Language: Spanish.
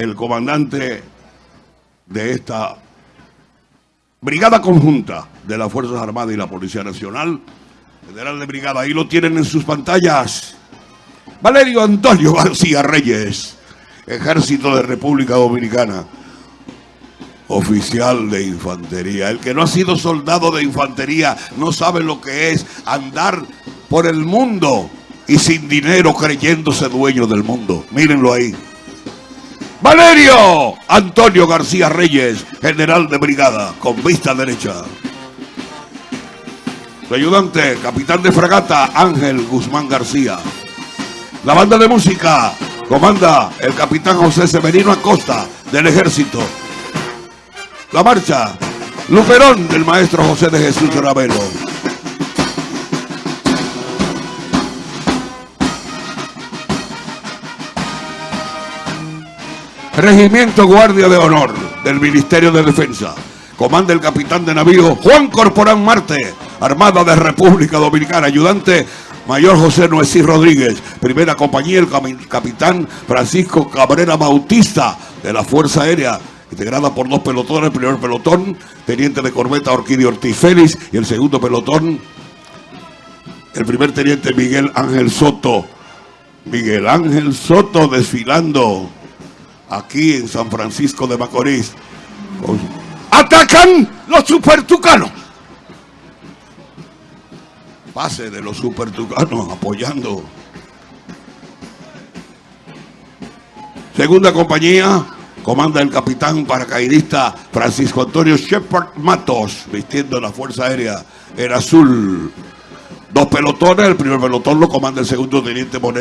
el comandante de esta brigada conjunta de las Fuerzas Armadas y la Policía Nacional, general de brigada, ahí lo tienen en sus pantallas, Valerio Antonio García Reyes, Ejército de República Dominicana, oficial de infantería. El que no ha sido soldado de infantería no sabe lo que es andar por el mundo y sin dinero creyéndose dueño del mundo. Mírenlo ahí. Valerio Antonio García Reyes, general de brigada, con vista derecha. Su ayudante, capitán de fragata, Ángel Guzmán García. La banda de música comanda el capitán José Severino Acosta, del ejército. La marcha, Luperón del maestro José de Jesús Ravelo. Regimiento Guardia de Honor del Ministerio de Defensa. Comanda el capitán de navío Juan Corporán Marte, Armada de República Dominicana, ayudante Mayor José Noesí Rodríguez, primera compañía, el capitán Francisco Cabrera Bautista de la Fuerza Aérea, integrada por dos pelotones, el primer pelotón, teniente de corbeta Orquídeo Ortiz Félix, y el segundo pelotón, el primer teniente Miguel Ángel Soto. Miguel Ángel Soto desfilando aquí en San Francisco de Macorís. ¡Atacan los supertucanos! Pase de los supertucanos apoyando. Segunda compañía, comanda el capitán paracaidista Francisco Antonio Shepard Matos, vistiendo la Fuerza Aérea en azul. Dos pelotones, el primer pelotón lo comanda el segundo teniente con